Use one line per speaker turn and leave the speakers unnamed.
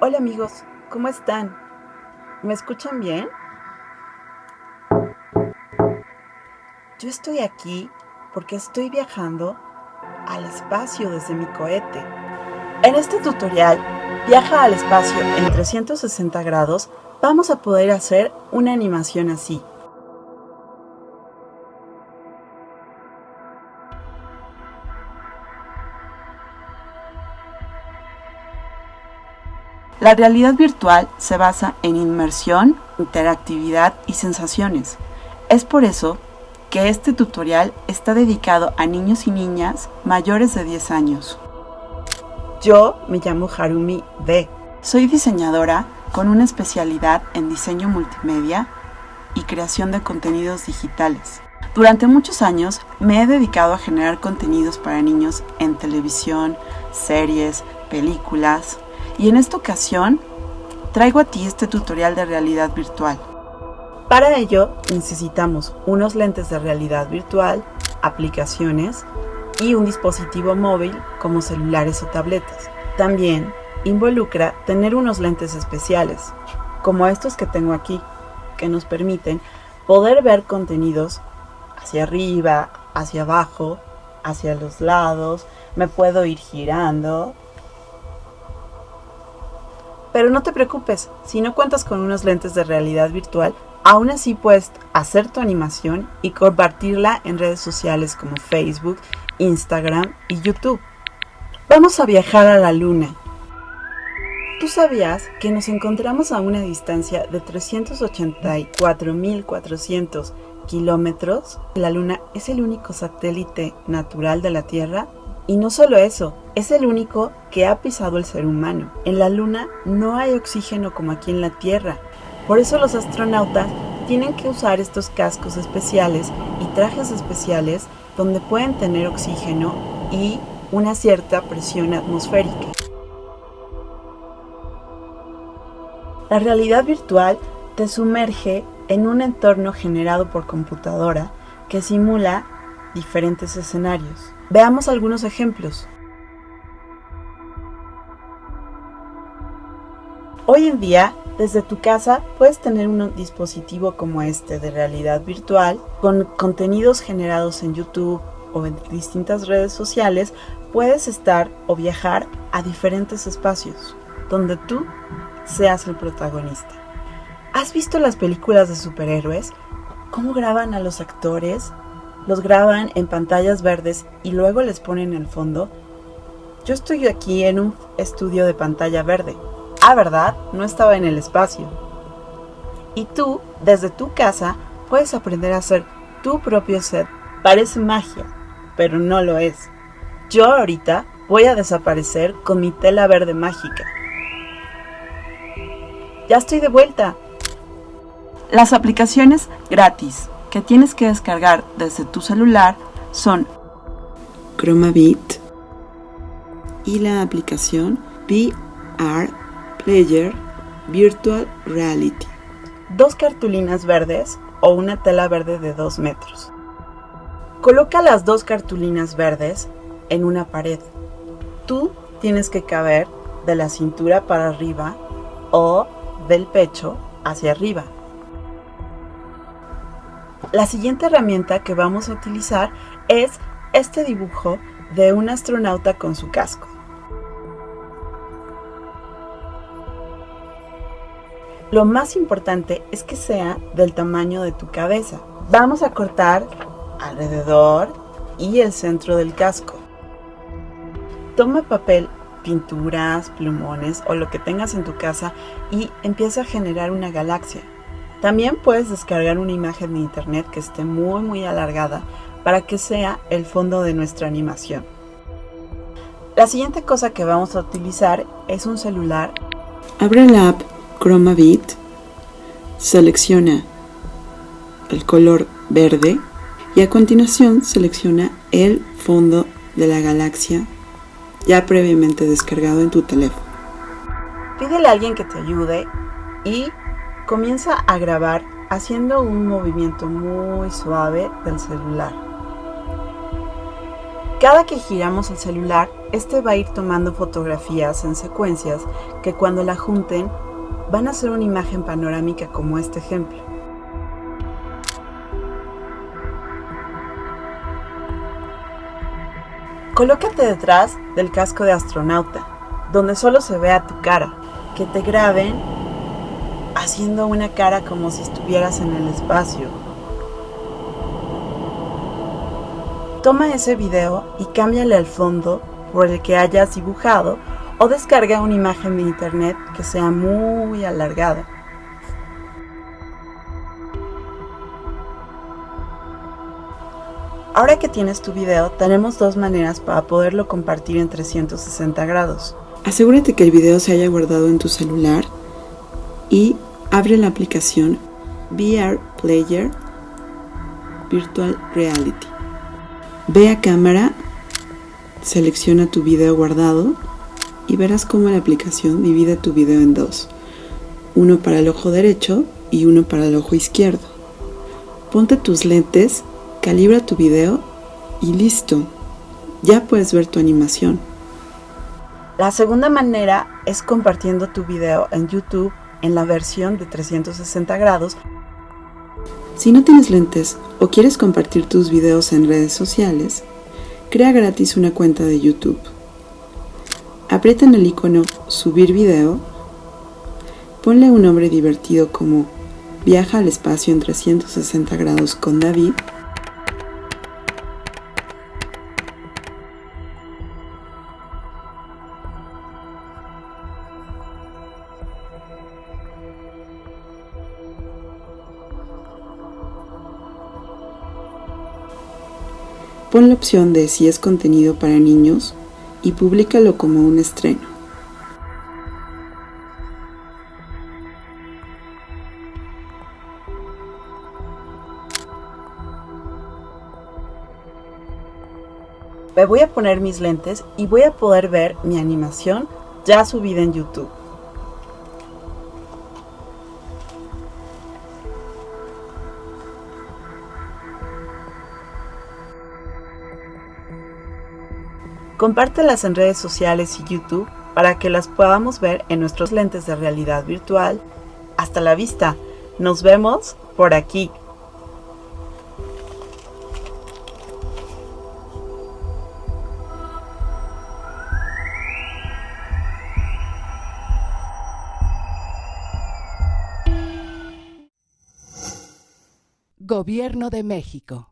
Hola amigos, ¿cómo están? ¿Me escuchan bien? Yo estoy aquí porque estoy viajando al espacio desde mi cohete. En este tutorial, viaja al espacio en 360 grados, vamos a poder hacer una animación así. La realidad virtual se basa en inmersión, interactividad y sensaciones. Es por eso que este tutorial está dedicado a niños y niñas mayores de 10 años. Yo me llamo Harumi B. Soy diseñadora con una especialidad en diseño multimedia y creación de contenidos digitales. Durante muchos años me he dedicado a generar contenidos para niños en televisión, series, películas, y en esta ocasión traigo a ti este tutorial de realidad virtual. Para ello necesitamos unos lentes de realidad virtual, aplicaciones y un dispositivo móvil como celulares o tabletas. También involucra tener unos lentes especiales, como estos que tengo aquí, que nos permiten poder ver contenidos hacia arriba, hacia abajo, hacia los lados, me puedo ir girando pero no te preocupes, si no cuentas con unos lentes de realidad virtual, aún así puedes hacer tu animación y compartirla en redes sociales como Facebook, Instagram y YouTube. Vamos a viajar a la Luna. ¿Tú sabías que nos encontramos a una distancia de 384.400 kilómetros? La Luna es el único satélite natural de la Tierra y no solo eso, es el único que ha pisado el ser humano. En la Luna no hay oxígeno como aquí en la Tierra. Por eso los astronautas tienen que usar estos cascos especiales y trajes especiales donde pueden tener oxígeno y una cierta presión atmosférica. La realidad virtual te sumerge en un entorno generado por computadora que simula diferentes escenarios. Veamos algunos ejemplos. Hoy en día, desde tu casa puedes tener un dispositivo como este de realidad virtual con contenidos generados en YouTube o en distintas redes sociales, puedes estar o viajar a diferentes espacios donde tú seas el protagonista. ¿Has visto las películas de superhéroes? ¿Cómo graban a los actores? los graban en pantallas verdes y luego les ponen el fondo. Yo estoy aquí en un estudio de pantalla verde. Ah, ¿verdad? No estaba en el espacio. Y tú, desde tu casa, puedes aprender a hacer tu propio set. Parece magia, pero no lo es. Yo ahorita voy a desaparecer con mi tela verde mágica. Ya estoy de vuelta. Las aplicaciones gratis que tienes que descargar desde tu celular son ChromaBit y la aplicación VR Player Virtual Reality. Dos cartulinas verdes o una tela verde de 2 metros. Coloca las dos cartulinas verdes en una pared. Tú tienes que caber de la cintura para arriba o del pecho hacia arriba. La siguiente herramienta que vamos a utilizar es este dibujo de un astronauta con su casco. Lo más importante es que sea del tamaño de tu cabeza. Vamos a cortar alrededor y el centro del casco. Toma papel, pinturas, plumones o lo que tengas en tu casa y empieza a generar una galaxia. También puedes descargar una imagen de internet que esté muy muy alargada para que sea el fondo de nuestra animación. La siguiente cosa que vamos a utilizar es un celular. Abre la app ChromaBit, selecciona el color verde y a continuación selecciona el fondo de la galaxia ya previamente descargado en tu teléfono. Pídele a alguien que te ayude y Comienza a grabar haciendo un movimiento muy suave del celular. Cada que giramos el celular, este va a ir tomando fotografías en secuencias que cuando la junten van a ser una imagen panorámica como este ejemplo. Colócate detrás del casco de astronauta, donde solo se vea tu cara, que te graben haciendo una cara como si estuvieras en el espacio. Toma ese video y cámbiale el fondo por el que hayas dibujado o descarga una imagen de internet que sea muy alargada. Ahora que tienes tu video, tenemos dos maneras para poderlo compartir en 360 grados. Asegúrate que el video se haya guardado en tu celular y abre la aplicación VR Player Virtual Reality. Ve a cámara, selecciona tu video guardado y verás cómo la aplicación divide tu video en dos, uno para el ojo derecho y uno para el ojo izquierdo. Ponte tus lentes calibra tu video y listo, ya puedes ver tu animación. La segunda manera es compartiendo tu video en YouTube en la versión de 360 grados. Si no tienes lentes o quieres compartir tus videos en redes sociales, crea gratis una cuenta de YouTube. Aprieta en el icono Subir video, ponle un nombre divertido como Viaja al espacio en 360 grados con David. Pon la opción de si es contenido para niños y públicalo como un estreno. Me voy a poner mis lentes y voy a poder ver mi animación ya subida en YouTube. Compártelas en redes sociales y YouTube para que las podamos ver en nuestros lentes de realidad virtual. Hasta la vista. Nos vemos por aquí.
Gobierno de México.